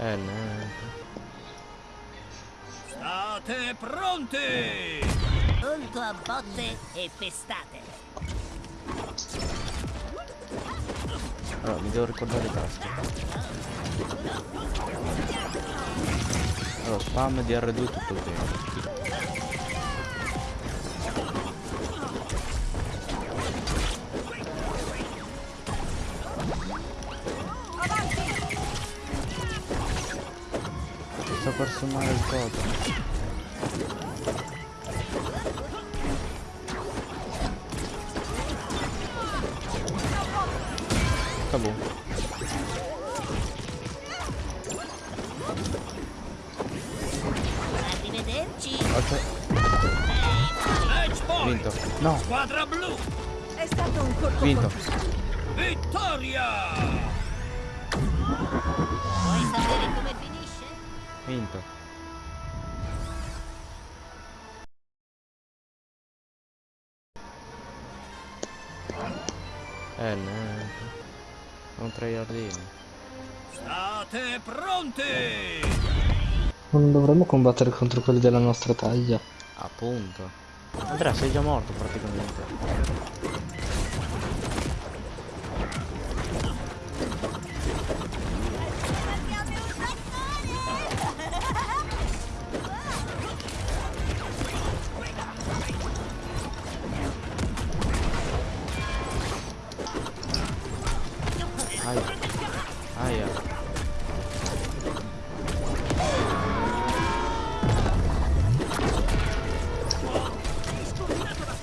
Eh, niente. State pronti! Volto a botte e pestate. Allora, mi devo ricordare i tasti. Allora, spam di R2 tutto il tempo. Per suonare il coso. Tabù. Arrivederci. Ok, vinto. No, Squadra blu! È stato un colpo vinto. Vittoria! Vuoi sapere come? Vinto. Eh, niente. Un tryhardino. State pronti! Non dovremmo combattere contro quelli della nostra taglia. Appunto. Andrea, sei già morto praticamente. Aia. Aia.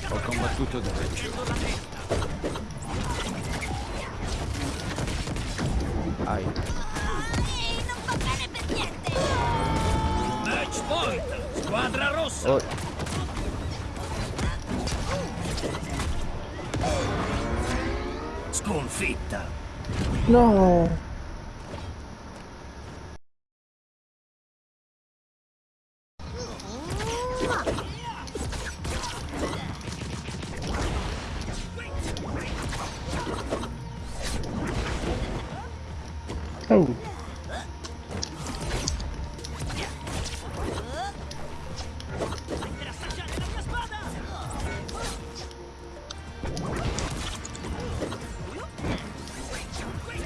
Ho combattuto dritto. Aia. Ehi, non va bene per niente. Match point! Squadra rossa! Oh, Sconfitta! No! Oh,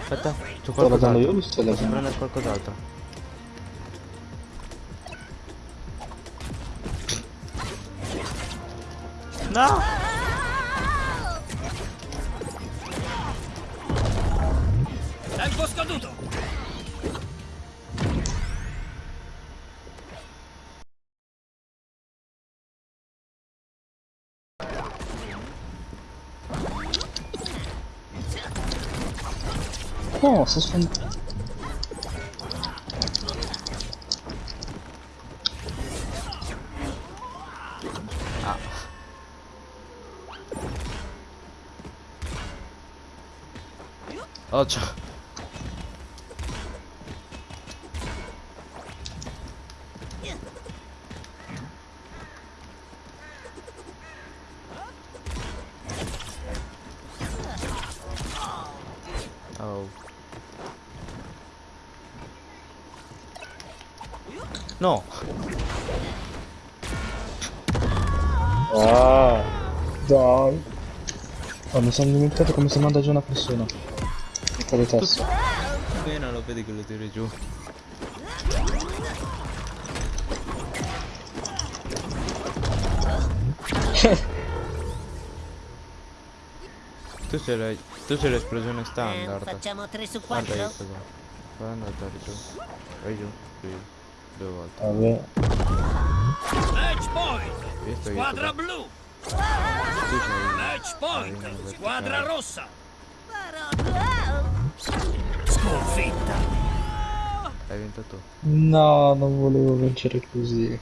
aspetta, c'ho sto laggando io qualcos'altro. o sto prendere qualcos'altro. No! Tempo scaduto! No, sto sfondando. Ah. Oh, ciao. No. Ah, dai. Oh, mi sono dimenticato come si manda giù una persona. Con le tasse. Appena lo vedi che lo tiri giù. tu sei la, tu sei l'esplosione Eh, standard. facciamo 3 su Guarda 4? questo qua. Guarda andare giù. Vai giù. Qui. Due volte. Vabbè. Match point! Squadra blu! Match point! verticale. Squadra rossa! Sconfitta! Hai vinto tu. No, non volevo vincere così.